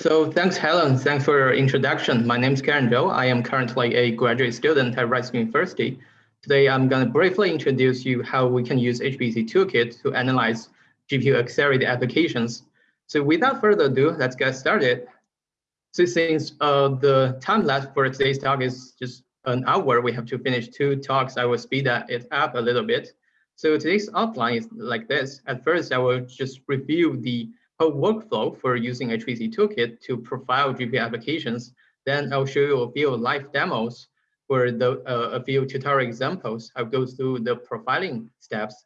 So thanks, Helen. Thanks for your introduction. My name is Keren Zhou. I am currently a graduate student at Rice University. Today, I'm going to briefly introduce you how we can use HPC Toolkit to analyze GPU accelerated applications. So without further ado, let's get started. So since uh, the time left for today's talk is just an hour, we have to finish two talks. I will speed it up a little bit. So today's outline is like this. At first, I will just review the whole workflow for using HPC Toolkit to profile GPU applications. Then I'll show you a few live demos for the, uh, a few tutorial examples. I'll go through the profiling steps.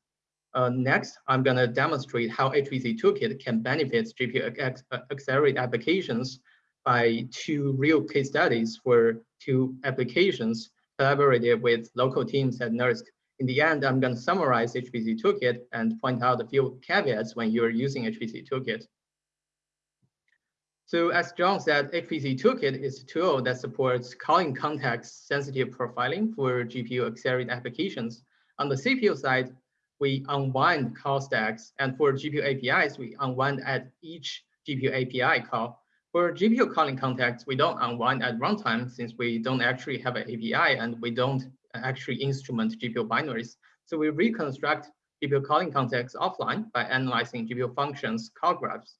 Uh, next, I'm going to demonstrate how HPC Toolkit can benefit GPU accelerated applications by two real case studies for two applications collaborated with local teams at NERSC in the end, I'm going to summarize HPC Toolkit and point out a few caveats when you're using HPC Toolkit. So as John said, HPC Toolkit is a tool that supports calling context sensitive profiling for GPU accelerated applications. On the CPU side, we unwind call stacks, and for GPU APIs, we unwind at each GPU API call. For GPU calling context, we don't unwind at runtime since we don't actually have an API and we don't actually instrument GPU binaries. So we reconstruct GPU calling context offline by analyzing GPU functions call graphs.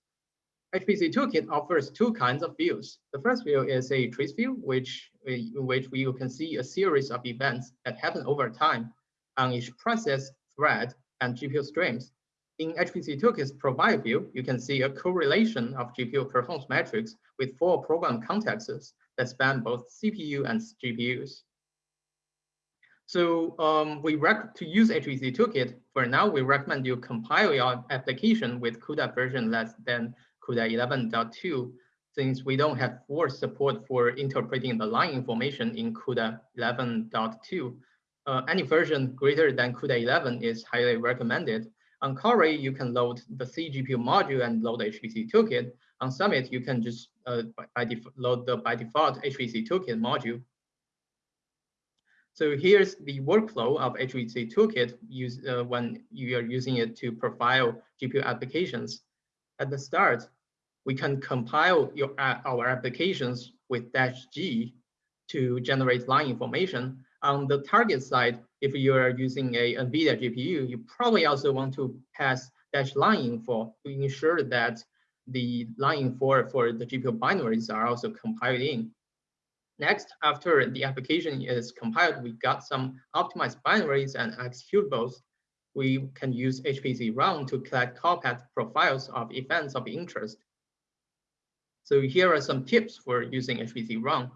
HPC Toolkit offers two kinds of views. The first view is a trace view, which in which we can see a series of events that happen over time on each process, thread, and GPU streams. In HPC Toolkit's provide view, you can see a correlation of GPU performance metrics with four program contexts that span both CPU and GPUs. So um, we rec to use HPC Toolkit, for now, we recommend you compile your application with CUDA version less than CUDA 11.2, since we don't have force support for interpreting the line information in CUDA 11.2. Uh, any version greater than CUDA 11 is highly recommended. On Cori, you can load the cGPU module and load HPC Toolkit. On Summit, you can just uh, by, by load the by default HPC Toolkit module. So here's the workflow of HPC Toolkit use, uh, when you are using it to profile GPU applications. At the start, we can compile your, uh, our applications with dash G to generate line information. On the target side, if you are using a NVIDIA GPU, you probably also want to pass dash line info to ensure that the line info for the GPU binaries are also compiled in. Next, after the application is compiled, we got some optimized binaries and executables. We can use HPC run to collect call path profiles of events of interest. So here are some tips for using HPC run.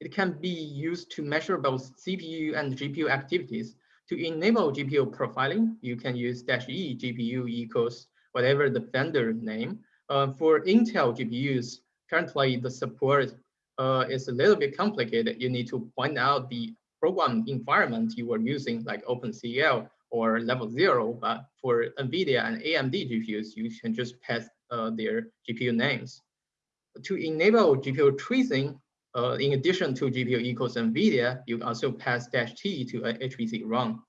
It can be used to measure both CPU and GPU activities. To enable GPU profiling, you can use dash E GPU equals whatever the vendor name. Uh, for Intel GPUs, currently the support uh, a little bit complicated. You need to point out the program environment you were using, like OpenCL or level zero. But for NVIDIA and AMD GPUs, you can just pass uh, their GPU names. To enable GPU tracing, uh, in addition to GPU equals NVIDIA, you also pass dash T to a HPC run.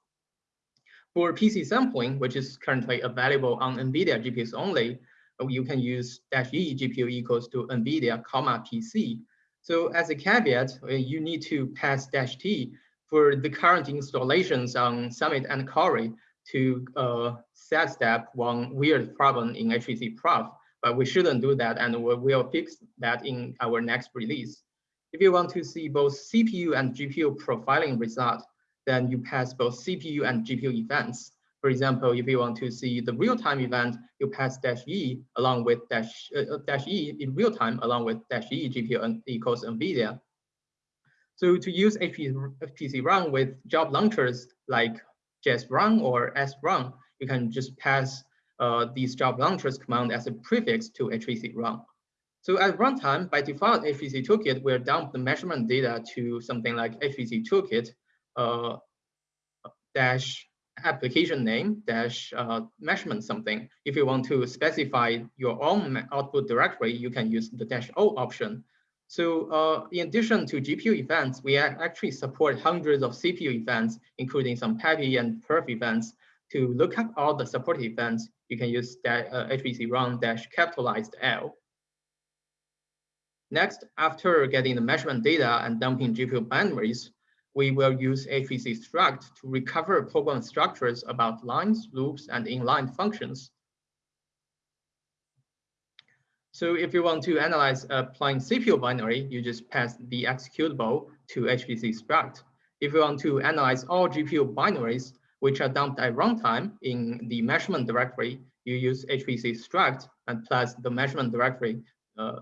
For PC sampling, which is currently available on NVIDIA GPUs only, uh, you can use dash E GPU equals to NVIDIA, comma PC so as a caveat, uh, you need to pass dash T for the current installations on Summit and Cori to uh, sidestep one weird problem in HPC Prof, but we shouldn't do that and we will fix that in our next release. If you want to see both CPU and GPU profiling results, then you pass both CPU and GPU events. For example, if you want to see the real-time event, you pass dash E along with dash, uh, uh dash E in real time along with dash E GPU equals NVIDIA. So to use HPC run with job launchers like JS run or S run, you can just pass uh, these job launchers command as a prefix to HPC run. So at runtime, by default, HPC Toolkit will dump the measurement data to something like HPC Toolkit uh, dash application name dash uh, measurement something. If you want to specify your own output directory, you can use the dash O option. So uh, in addition to GPU events, we actually support hundreds of CPU events, including some PAPI and perf events. To look up all the supported events, you can use that uh, HPC run dash capitalized L. Next, after getting the measurement data and dumping GPU binaries, we will use HPC struct to recover program structures about lines, loops, and inline functions. So if you want to analyze a plain CPU binary, you just pass the executable to HPC struct. If you want to analyze all GPU binaries, which are dumped at runtime in the measurement directory, you use HPC struct and plus the measurement directory. Uh,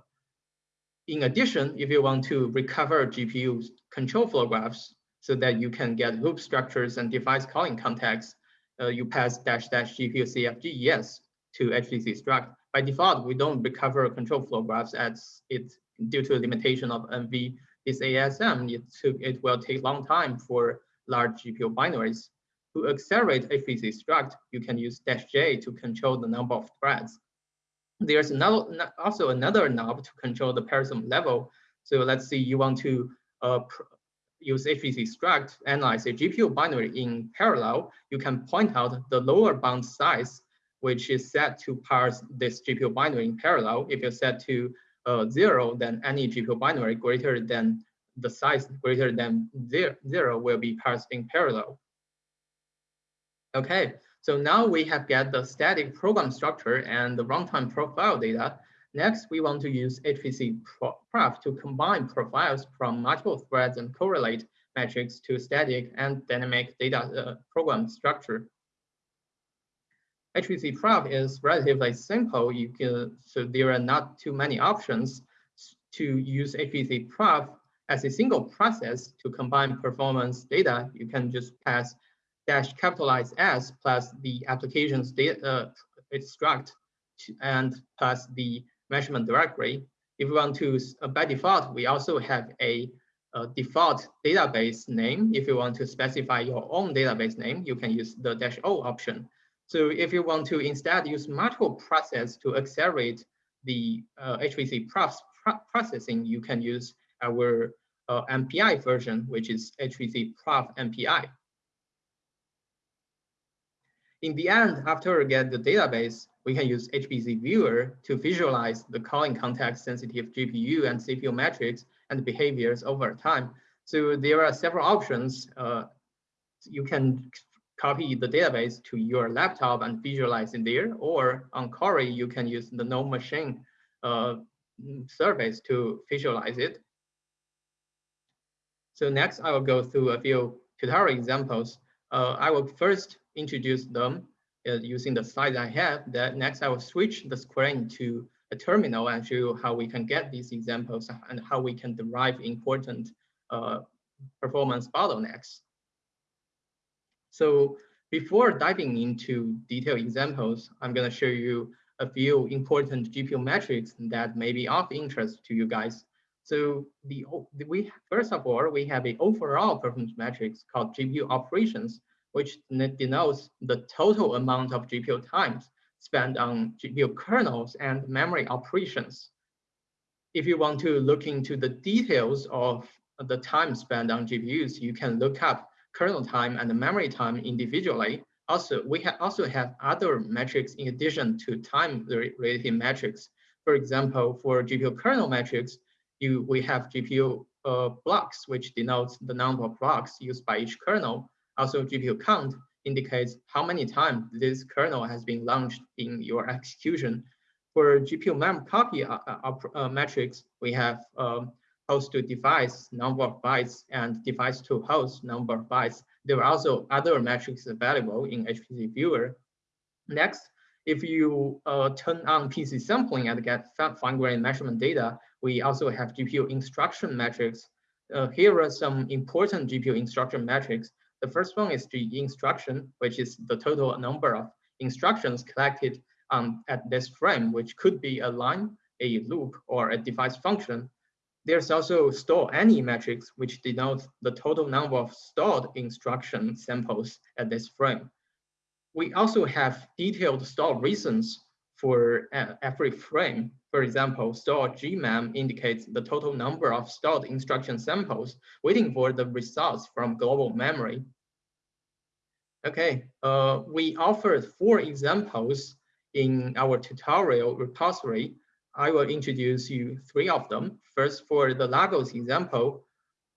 in addition, if you want to recover GPU control flow graphs, so that you can get loop structures and device calling context, uh, you pass dash dash GPU CFG yes to HPC struct. By default, we don't recover control flow graphs as it due to limitation of NV this ASM, it, took, it will take long time for large GPU binaries. To accelerate HPC struct, you can use dash J to control the number of threads. There's another, also another knob to control the parallelism level. So let's say you want to uh, use HPC struct analyze a GPU binary in parallel, you can point out the lower bound size, which is set to parse this GPU binary in parallel. If you set to uh, zero, then any GPU binary greater than the size greater than zero, zero will be parsed in parallel. Okay, so now we have get the static program structure and the runtime profile data. Next, we want to use HPC Prof to combine profiles from multiple threads and correlate metrics to static and dynamic data uh, program structure. HPC Prof is relatively simple. You can, so there are not too many options to use HPC Prof as a single process to combine performance data. You can just pass dash capitalize S plus the application's data uh, struct and plus the measurement directory. If we want to, uh, by default, we also have a, a, default database name. If you want to specify your own database name, you can use the dash O option. So if you want to instead use multiple process to accelerate the uh, HPC processing, you can use our uh, MPI version, which is HPC Prof MPI. In the end, after we get the database, we can use HPC Viewer to visualize the calling context sensitive GPU and CPU metrics and behaviors over time. So there are several options. Uh, you can copy the database to your laptop and visualize it there, or on Cori, you can use the NoMachine uh, service to visualize it. So next, I will go through a few tutorial examples. Uh, I will first introduce them uh, using the slides I have. That next I will switch the screen to a terminal and show you how we can get these examples and how we can derive important uh, performance bottlenecks. So before diving into detailed examples, I'm going to show you a few important GPU metrics that may be of interest to you guys. So the we first of all, we have an overall performance metrics called GPU operations, which denotes the total amount of GPU times spent on GPU kernels and memory operations. If you want to look into the details of the time spent on GPUs, you can look up kernel time and memory time individually. Also, we ha also have other metrics in addition to time-related metrics. For example, for GPU kernel metrics, you, we have GPU uh, blocks, which denotes the number of blocks used by each kernel. Also, GPU count indicates how many times this kernel has been launched in your execution. For GPU mem copy uh, uh, uh, metrics, we have um, host to device number of bytes and device to host number of bytes. There are also other metrics available in HPC Viewer. Next, if you uh, turn on PC sampling and get fine-grained measurement data, we also have GPU instruction metrics. Uh, here are some important GPU instruction metrics the first one is the instruction, which is the total number of instructions collected um, at this frame, which could be a line, a loop, or a device function. There's also stall any metrics, which denotes the total number of stored instruction samples at this frame. We also have detailed stall reasons for uh, every frame. For example, stall gmem indicates the total number of stored instruction samples waiting for the results from global memory. Okay, uh, we offered four examples in our tutorial repository. I will introduce you three of them. First, for the Laghos example,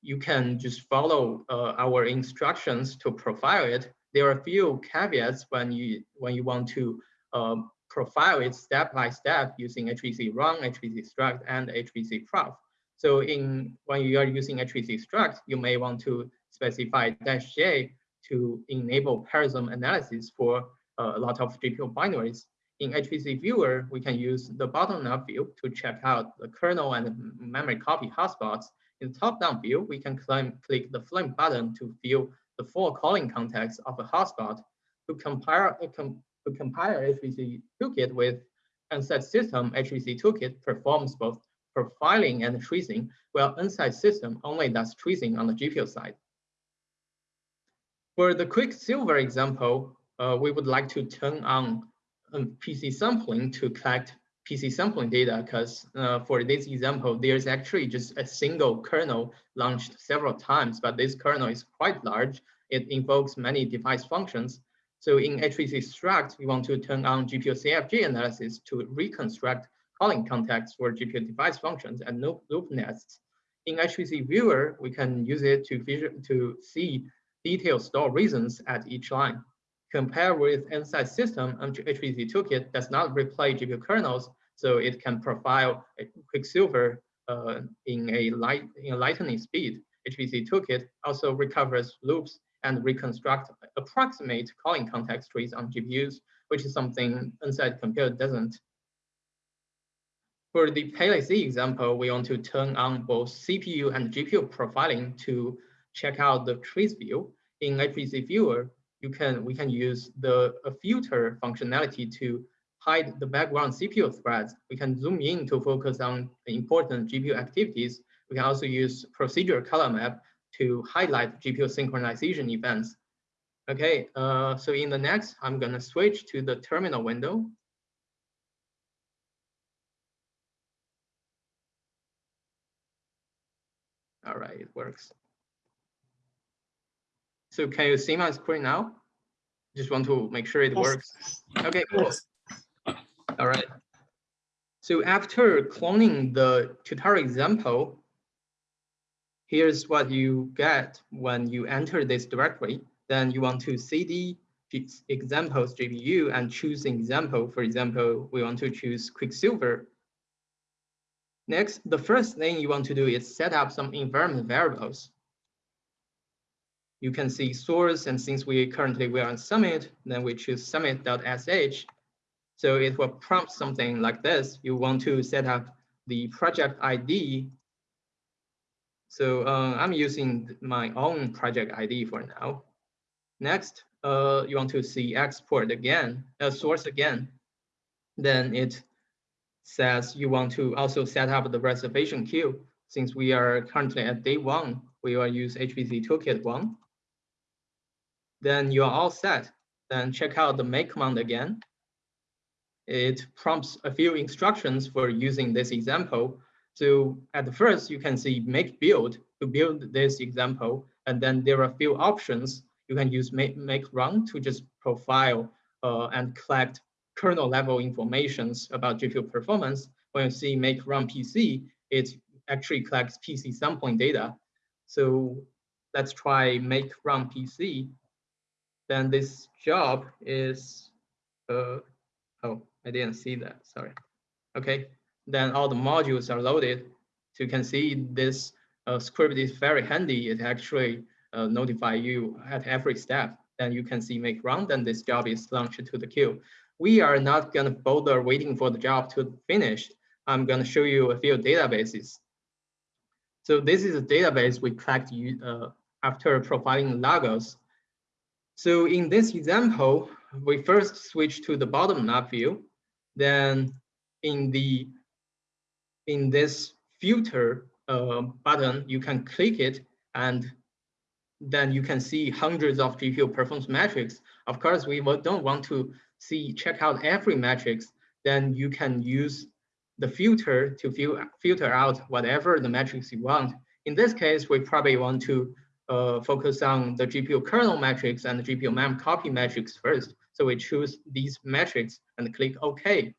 you can just follow uh, our instructions to profile it. There are a few caveats when you when you want to um, profile it step by step using HPC run, HPC struct, and HPC prof. So in when you are using HPC struct, you may want to specify dash J to enable parallelism analysis for uh, a lot of GPU binaries. In HPC viewer, we can use the bottom-up view to check out the kernel and memory copy hotspots. In the top-down view, we can click the flame button to view the full calling context of a hotspot. To compare, uh, to compare HPC toolkit with Nsight system, HPC toolkit performs both profiling and tracing, while Nsight system only does tracing on the GPU side. For the Quicksilver example, uh, we would like to turn on um, PC sampling to collect PC sampling data because uh, for this example, there's actually just a single kernel launched several times, but this kernel is quite large. It invokes many device functions. So in HPC struct, we want to turn on GPU CFG analysis to reconstruct calling contexts for GPU device functions and loop nests. In HPC viewer, we can use it to, to see detailed stall reasons at each line. Compared with Nsight system, HPC toolkit does not replay GPU kernels, so it can profile Quicksilver uh, in a light in a lightning speed. HPC toolkit also recovers loops and reconstruct approximate calling context trees on GPUs, which is something Nsight Compute doesn't. For the PeleC example, we want to turn on both CPU and GPU profiling to check out the trace view. In HPC Viewer, you can we can use the filter functionality to hide the background CPU threads. We can zoom in to focus on important GPU activities. We can also use procedure color map to highlight GPU synchronization events. Okay, uh, so in the next, I'm gonna switch to the terminal window. All right, it works. So can you see my screen now? Just want to make sure it works. Okay, cool. All right. So after cloning the tutorial example, here's what you get when you enter this directory. Then you want to cd examples GPU and choose an example. For example, we want to choose Quicksilver. Next, the first thing you want to do is set up some environment variables you can see source, and since we currently we are on Summit, then we choose summit.sh. So it will prompt something like this. You want to set up the project ID. So uh, I'm using my own project ID for now. Next, uh, you want to see export again, uh, source again. Then it says you want to also set up the reservation queue. Since we are currently at day one, we will use HPC Toolkit one then you're all set. Then check out the make command again. It prompts a few instructions for using this example. So at the first, you can see make build to build this example. And then there are a few options. You can use make, make run to just profile uh, and collect kernel level informations about GPU performance. When you see make run PC, it actually collects PC sampling data. So let's try make run PC then this job is, uh, oh, I didn't see that, sorry. Okay, then all the modules are loaded. So you can see this uh, script is very handy. It actually uh, notify you at every step. Then you can see make run, then this job is launched to the queue. We are not gonna bother waiting for the job to finish. I'm gonna show you a few databases. So this is a database we collect uh, after profiling Laghos so in this example, we first switch to the bottom up view. Then in the in this filter uh, button, you can click it and then you can see hundreds of GPU performance metrics. Of course, we don't want to see check out every metrics. Then you can use the filter to filter out whatever the metrics you want. In this case, we probably want to uh, focus on the GPU kernel metrics and the GPU mem copy metrics first. So we choose these metrics and click OK.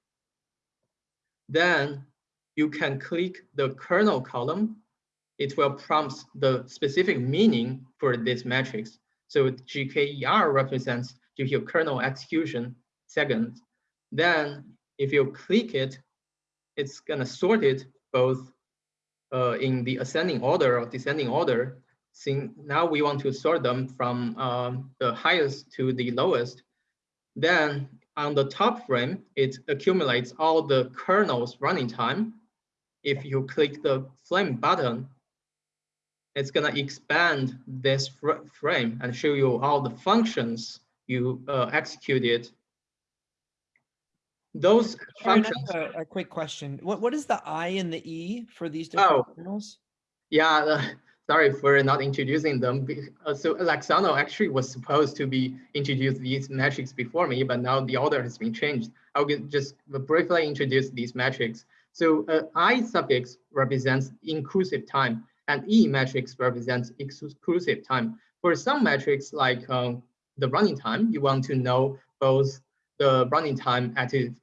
Then you can click the kernel column. It will prompt the specific meaning for this matrix. So GKER represents GPU kernel execution seconds. Then if you click it, it's gonna sort it both uh, in the ascending order or descending order. Since now we want to sort them from um, the highest to the lowest. Then on the top frame, it accumulates all the kernel's running time. If you click the flame button, it's gonna expand this fr frame and show you all the functions you uh, executed. Those functions. A, a, quick question. What what is the I and the E for these different oh, kernels? Yeah, sorry for not introducing them. Uh, so Laksono actually was supposed to be introduced these metrics before me, but now the order has been changed. I'll just briefly introduce these metrics. So uh, I suffix represents inclusive time and E metrics represents exclusive time. For some metrics like um, the running time, you want to know both the running time at a,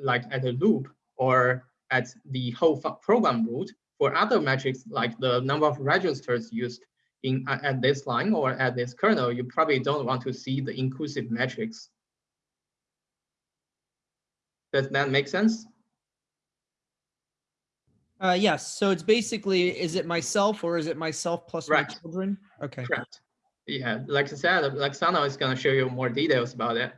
like at a loop or at the whole program root. For other metrics like the number of registers used in at this line or at this kernel, you probably don't want to see the inclusive metrics. Does that make sense? Uh, yes. So it's basically, is it myself or is it myself plus right. my children? Okay. Correct. Yeah, like I said, Laksono is going to show you more details about it.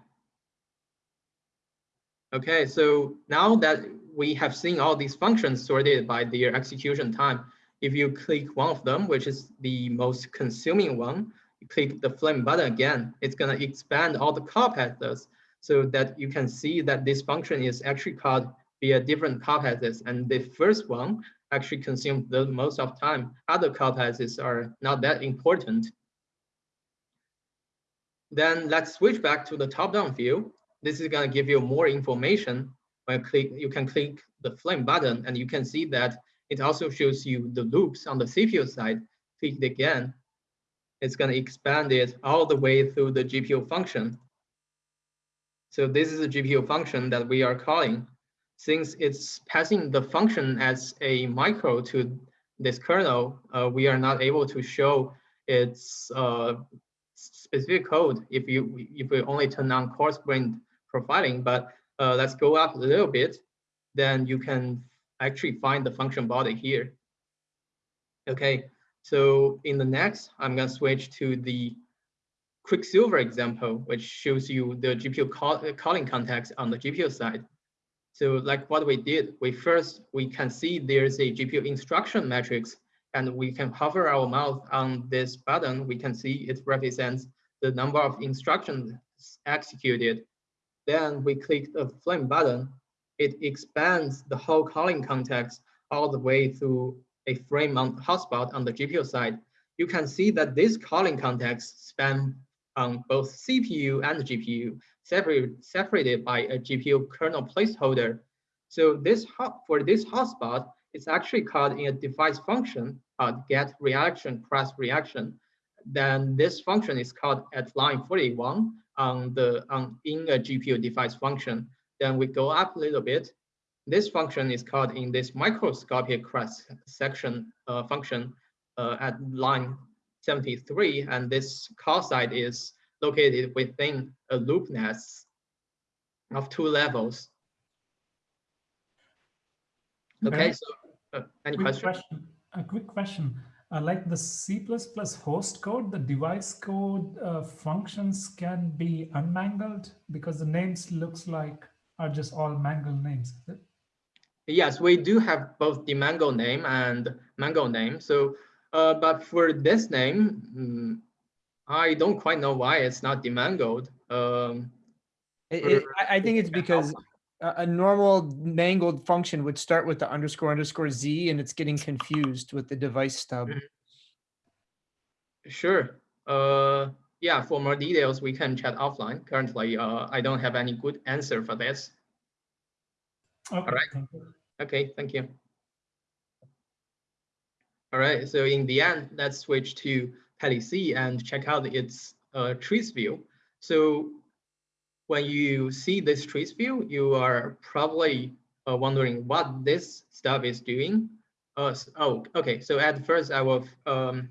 Okay, so now that we have seen all these functions sorted by their execution time, if you click one of them, which is the most consuming one, you click the flame button again, it's going to expand all the call paths so that you can see that this function is actually called via different call paths. And the first one actually consumes the most of time. Other call paths are not that important. Then let's switch back to the top-down view. This is going to give you more information. When you click, you can click the flame button, and you can see that it also shows you the loops on the CPU side. Click it again. It's going to expand it all the way through the GPU function. So this is a GPU function that we are calling. Since it's passing the function as a micro to this kernel, uh, we are not able to show its uh, specific code if you if we only turn on coarse grained profiling. But uh, let's go up a little bit, then you can actually find the function body here. Okay, so in the next, I'm gonna switch to the Quicksilver example, which shows you the GPU call, calling context on the GPU side. So like what we did, we first, we can see there's a GPU instruction matrix and we can hover our mouse on this button, we can see it represents the number of instructions executed. Then we click the flame button, it expands the whole calling context all the way through a frame on hotspot on the GPU side. You can see that this calling context span on both CPU and GPU, separate, separated by a GPU kernel placeholder. So this hot, for this hotspot, it's actually called in a device function called get reaction cross reaction. Then this function is called at line 41 on the on in a GPU device function. Then we go up a little bit. This function is called in this microscopic cross section uh, function uh, at line 73, and this call site is located within a loop nest of two levels. Okay, okay so uh, any quick question? question? A quick question. Uh, like the C++ host code, the device code uh, functions can be unmangled because the names looks like are just all mangled names. Yes, we do have both the mango name and mango name. So, uh, but for this name, mm, I don't quite know why it's not demangled. Um, it, it, I think it's because a normal mangled function would start with the underscore underscore z and it's getting confused with the device stub. Mm-hmm. Sure. Uh, yeah, for more details, we can chat offline. Currently, uh, I don't have any good answer for this. Okay, All right. Thank okay, thank you. All right, so in the end, let's switch to PeleC and check out its uh, trace view. So when you see this trace view, you are probably uh, wondering what this stuff is doing. Uh, oh, okay. So at first, I will um,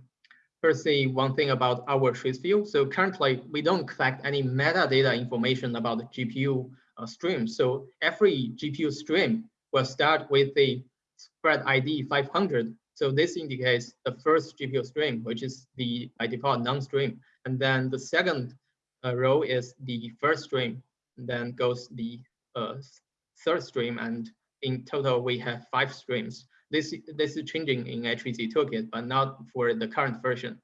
first say one thing about our trace view. So currently, we don't collect any metadata information about the GPU uh, stream. So every GPU stream will start with the spread ID 500. So this indicates the first GPU stream, which is the by default non-stream. And then the second row is the first stream. Then goes the uh, third stream. And in total, we have five streams. This, this is changing in HPC Toolkit, but not for the current version.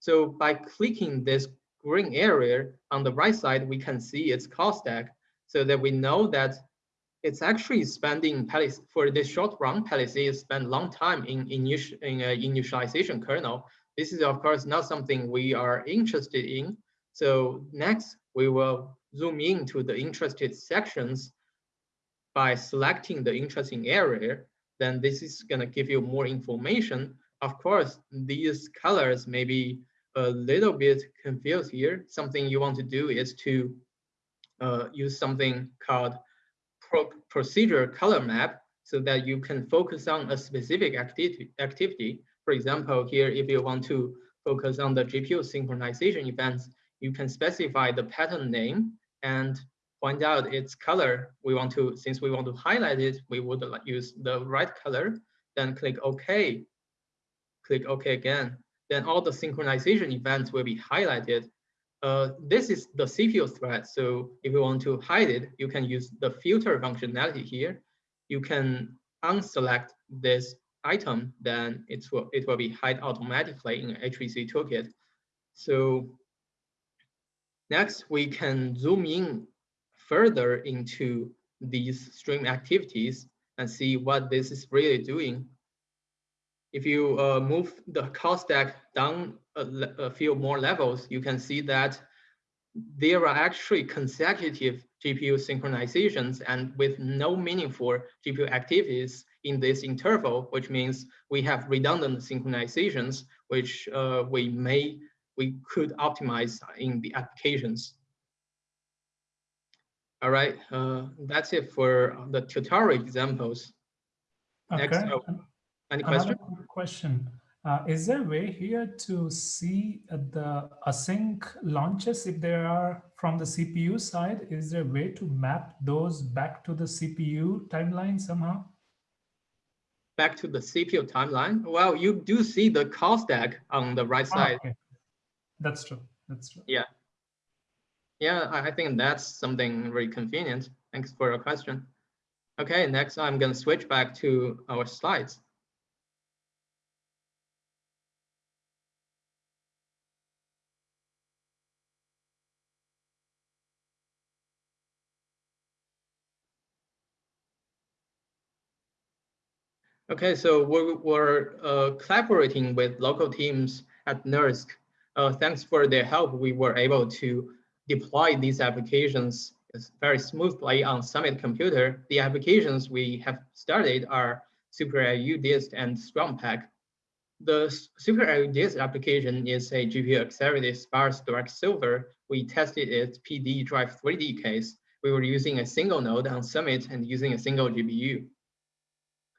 So by clicking this green area on the right side, we can see its call stack so that we know that it's actually spending for this short run. Palisade spend long time in, in, in uh, initialization kernel. This is of course not something we are interested in. So next we will zoom into the interested sections by selecting the interesting area. Then this is gonna give you more information. Of course, these colors may be a little bit confused here. Something you want to do is to uh, use something called pro procedure color map so that you can focus on a specific activity. For example, here, if you want to focus on the GPU synchronization events, you can specify the pattern name and point out its color. We want to, since we want to highlight it, we would use the right color, then click OK. Click OK again. Then all the synchronization events will be highlighted uh, this is the CPU thread. So if you want to hide it, you can use the filter functionality here. You can unselect this item, then it will, it will be hide automatically in HPC toolkit. So next, we can zoom in further into these stream activities and see what this is really doing. If you uh, move the call stack down a, a few more levels, you can see that there are actually consecutive GPU synchronizations and with no meaningful GPU activities in this interval, which means we have redundant synchronizations, which uh, we may, we could optimize in the applications. All right, uh, that's it for the tutorial examples. Okay. Next, oh, any question? question. Uh, is there a way here to see the async launches if there are from the CPU side? Is there a way to map those back to the CPU timeline somehow? Back to the CPU timeline? Well, you do see the call stack on the right ah, side. okay. That's true. That's true. Yeah. Yeah, I think that's something very convenient. Thanks for your question. Okay, next I'm going to switch back to our slides. Okay, so we're, we're uh, collaborating with local teams at NERSC. Uh, thanks for their help, we were able to deploy these applications very smoothly on Summit Computer. The applications we have started are SuperLU Dist and STRUMPACK. The SuperLU Dist application is a GPU accelerated sparse direct solver. We tested its PD drive 3D case. We were using a single node on Summit and using a single GPU.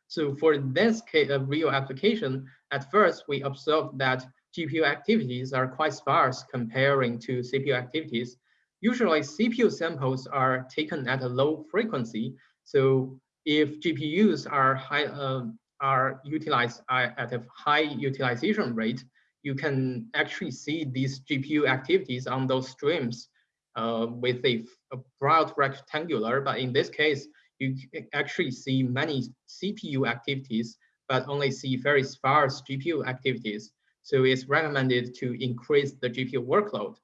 So for this case, a real application, at first we observed that GPU activities are quite sparse comparing to CPU activities. Usually CPU samples are taken at a low frequency. So if GPUs are high, uh, are utilized at a high utilization rate, you can actually see these GPU activities on those streams uh, with a, a broad rectangular, but in this case, you actually see many CPU activities, but only see very sparse GPU activities. So it's recommended to increase the GPU workload.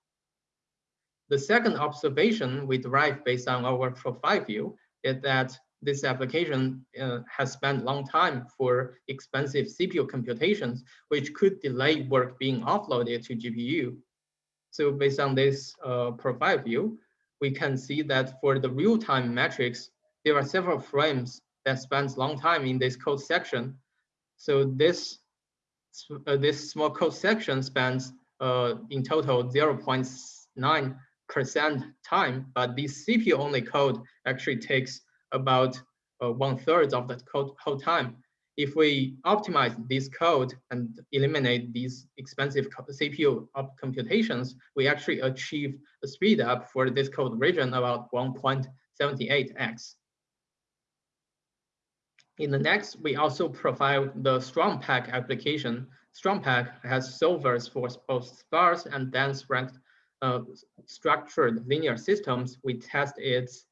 The second observation we derive based on our profile view is that this application uh, has spent long time for expensive CPU computations, which could delay work being offloaded to GPU. So based on this uh, profile view, we can see that for the real-time metrics, there are several frames that spends long time in this code section. So this, uh, this small code section spans uh, in total 0.9% time, but this CPU only code actually takes about uh, one third of the code whole time. If we optimize this code and eliminate these expensive CPU computations, we actually achieve a speed up for this code region about 1.78x. In the next, we also provide the STRUMPACK application. STRUMPACK has solvers for both sparse and dense ranked uh, structured linear systems. We test its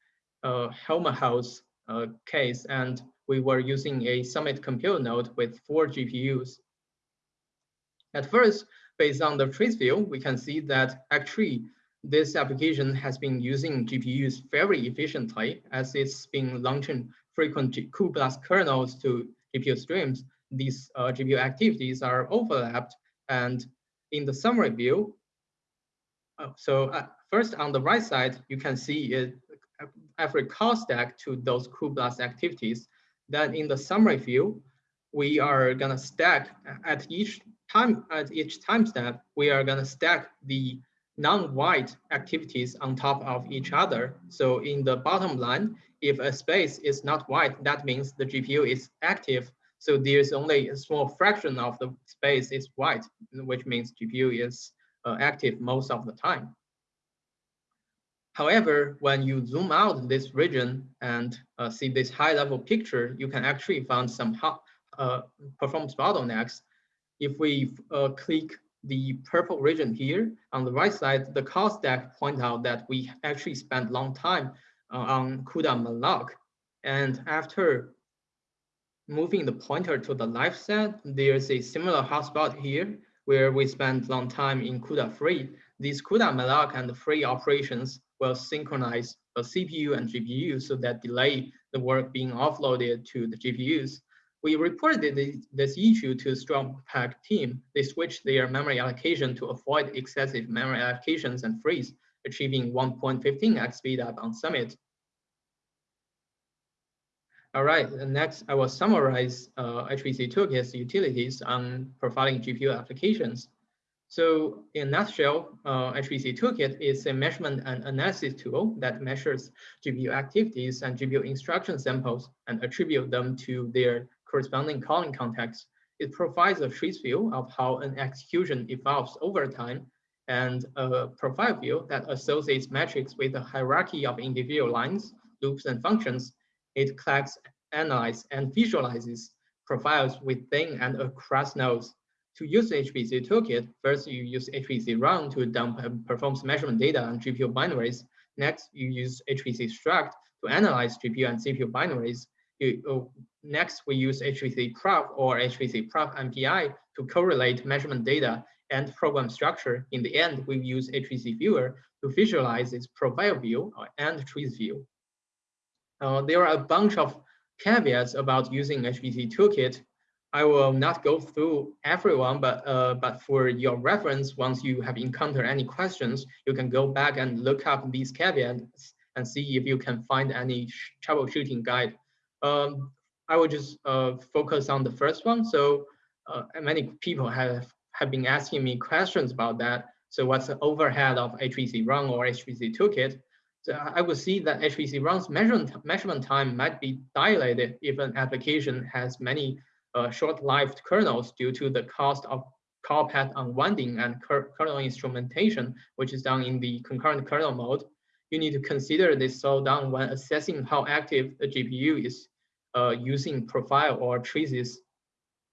uh, Helmholtz uh, case, and we were using a Summit compute node with four GPUs. At first, based on the trace view, we can see that actually this application has been using GPUs very efficiently as it's been launching frequent cuBLAS kernels to GPU streams. These uh, GPU activities are overlapped. And in the summary view, uh, so uh, first on the right side, you can see it, every call stack to those cuBLAS activities. Then in the summary view, we are gonna stack at each time at each time step, we are gonna stack the non-white activities on top of each other. So in the bottom line, if a space is not white, that means the GPU is active. So there's only a small fraction of the space is white, which means GPU is uh, active most of the time. However, when you zoom out this region and uh, see this high level picture, you can actually find some uh, performance bottlenecks. If we uh, click the purple region here on the right side, the call stack point out that we actually spent long time Uh, on CUDA malloc. And after moving the pointer to the left side, there's a similar hotspot here where we spend long time in CUDA free. These CUDA malloc and the free operations will synchronize the CPU and GPU so that delay the work being offloaded to the GPUs. We reported this issue to STRUMPACK team. They switched their memory allocation to avoid excessive memory allocations and frees, achieving 1.15x speed up on Summit. All right, next I will summarize uh, HPC Toolkit's utilities on profiling GPU applications. So in a nutshell, uh, HPC Toolkit is a measurement and analysis tool that measures GPU activities and GPU instruction samples and attribute them to their corresponding calling context. It provides a trace view of how an execution evolves over time and a profile view that associates metrics with a hierarchy of individual lines, loops, and functions. It collects, analyzes, and visualizes profiles within and across nodes to use HPC toolkit, first you use HPC run to dump performance measurement data on GPU binaries. Next, you use HPC struct to analyze GPU and CPU binaries. You, uh, next, we use HPC prof or HPC prof MPI to correlate measurement data and program structure. In the end, we use HPC viewer to visualize its profile view and trees view. Uh, there are a bunch of caveats about using HPC toolkit I will not go through everyone, but uh, but for your reference, once you have encountered any questions, you can go back and look up these caveats and see if you can find any troubleshooting guide. Um, I will just uh, focus on the first one. So uh, many people have, have been asking me questions about that. So what's the overhead of HPC run or HPC toolkit? So I would see that HPC run's measurement, measurement time might be dilated if an application has many uh, short-lived kernels due to the cost of call path unwinding and kernel instrumentation, which is done in the concurrent kernel mode. You need to consider this slowdown when assessing how active the GPU is uh, using profile or traces.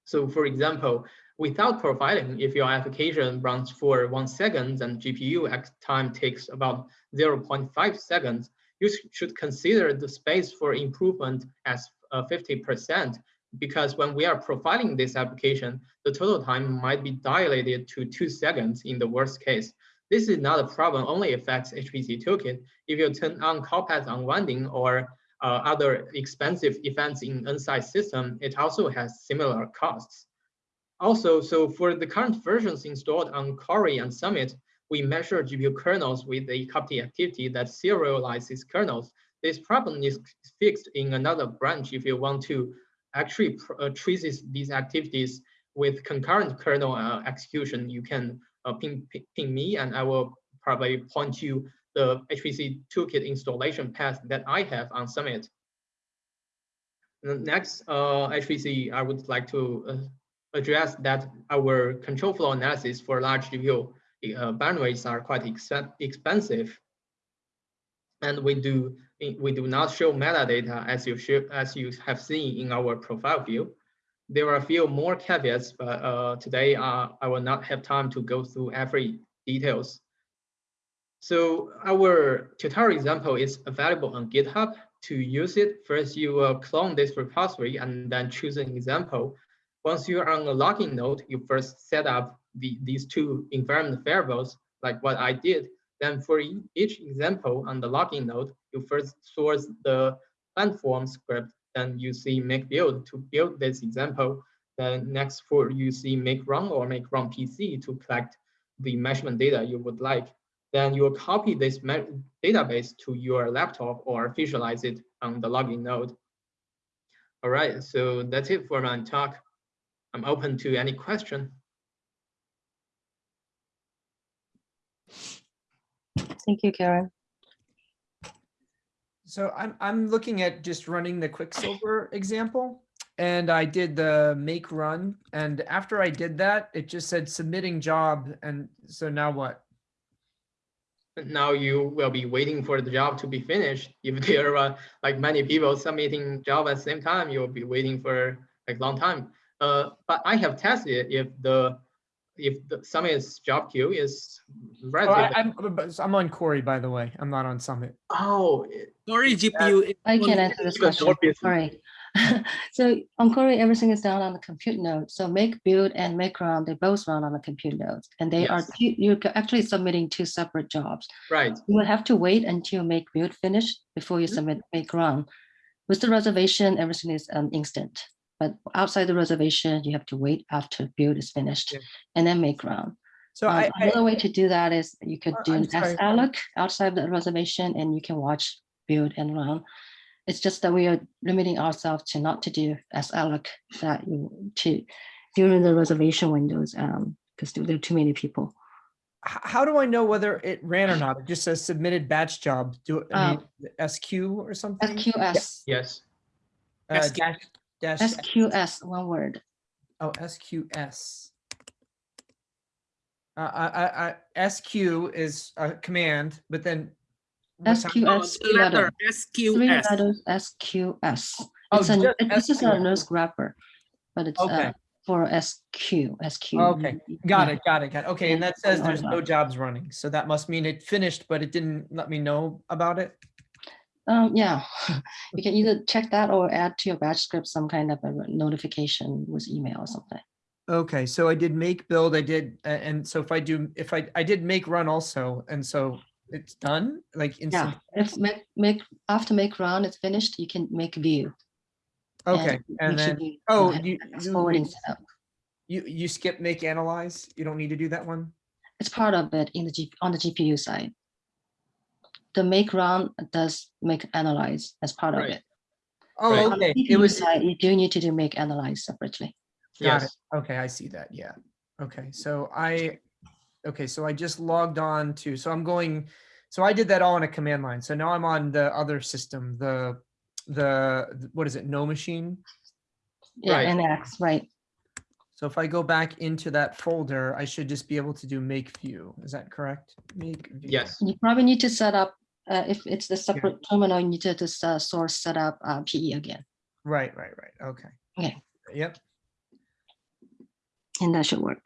So for example, without profiling, if your application runs for one second and GPU time takes about 0.5 seconds, you should consider the space for improvement as 50% uh, because when we are profiling this application, the total time might be dilated to two seconds in the worst case. This is not a problem, only affects HPC toolkit. If you turn on call path unwinding or uh, other expensive events in Nsight system, it also has similar costs. Also, so for the current versions installed on Cori and Summit, we measure GPU kernels with a copy activity that serializes kernels. This problem is fixed in another branch if you want to actually uh, traces these activities with concurrent kernel uh, execution, you can uh, ping, ping, me and I will probably point you the HPC toolkit installation path that I have on Summit. Next, uh, HPC, I would like to uh, address that our control flow analysis for large GPU uh, bandwidths are quite expen- expensive. And we do we do not show metadata as you should as you have seen in our profile view. There are a few more caveats, but uh, today uh, I will not have time to go through every details. So our tutorial example is available on GitHub. To use it, first you will clone this repository and then choose an example. Once you are on a login node, you first set up the, these two environment variables, like what I did. Then for each example on the login node, you first source the platform script, then you see make build to build this example. Then next for you see make run or make run PC to collect the measurement data you would like. Then you will copy this database to your laptop or visualize it on the login node. All right, so that's it for my talk. I'm open to any question. Thank you, Keren. So I'm, I'm looking at just running the Quicksilver example. And I did the make run. And after I did that, it just said submitting job. And so now what? Now you will be waiting for the job to be finished. If there are like many people submitting job at the same time, you'll be waiting for like long time. Uh, but I have tested if the if the Summit's job queue is Oh, relatively. I, I'm, I'm on Cori, by the way. I'm not on Summit. Oh, it- Sorry, GPU. I can only- answer this question. Sorry. so on Cori, everything is done on the compute node. So make build and make run, they both run on the compute nodes. And they are, Yes. two, you're actually submitting two separate jobs. right. You will have to wait until make build finish before you Mhm. submit make run. With the reservation, everything is um, instant. But outside the reservation, you have to wait after build is finished Yeah. and then make run. So Um, I, I, Another way to do that is you could Uh, do I'm an sorry. alloc outside the reservation and you can watch, build and run. It's just that we are limiting ourselves to not to do salloc that you to during the reservation windows, um, because there are too many people. how do I know whether it ran or not? It just says submitted batch job. Do I Um, SQ or something? SQS, Yes. Uh, dash, dash, SQS, one word. oh, SQS. Uh, I, I, I, SQ is a command, but then. what's hap- Oh, SQS, three letter letter, three SQS. letters, SQS. Oh, It's a, it- this is a SQS. NERSC wrapper, but it's Okay. uh, for SQ, SQ. Okay, Got yeah. it, got it, got it. Okay, Yeah, and that says there's no jobs running. So that must mean it finished, but it didn't let me know about it. Um, yeah, you can either check that or add to your batch script some kind of a notification with email or something. Okay, so I did make build, I did, and so if I do, if I, I did make run also, and so it's done, like Yeah, instant. if make, make, after make run is finished, you can make view. Okay, and sure then, oh, you, you- Forwarding setup. you, you skip make analyze, you don't need to do that one? It's part of it in the G, on the GPU side. The make run does make analyze as part of it. Oh, Right. Okay, it CPU was, side, uh, You do need to do make analyze separately. got it, Yes. okay, I see that, yeah. Okay, so I, okay, so I just logged on to, so I'm going, so I did that all in a command line, so now I'm on the other system, the, the, what is it, NoMachine? Yeah, Right. NX, right. So if I go back into that folder, I should just be able to do make view. Is that correct? Make view. Yes. You probably need to set up, uh, if it's the separate terminal, you need to just uh, source set up uh, PE again, Right, right, right. Okay. Okay. Yep. and that should work.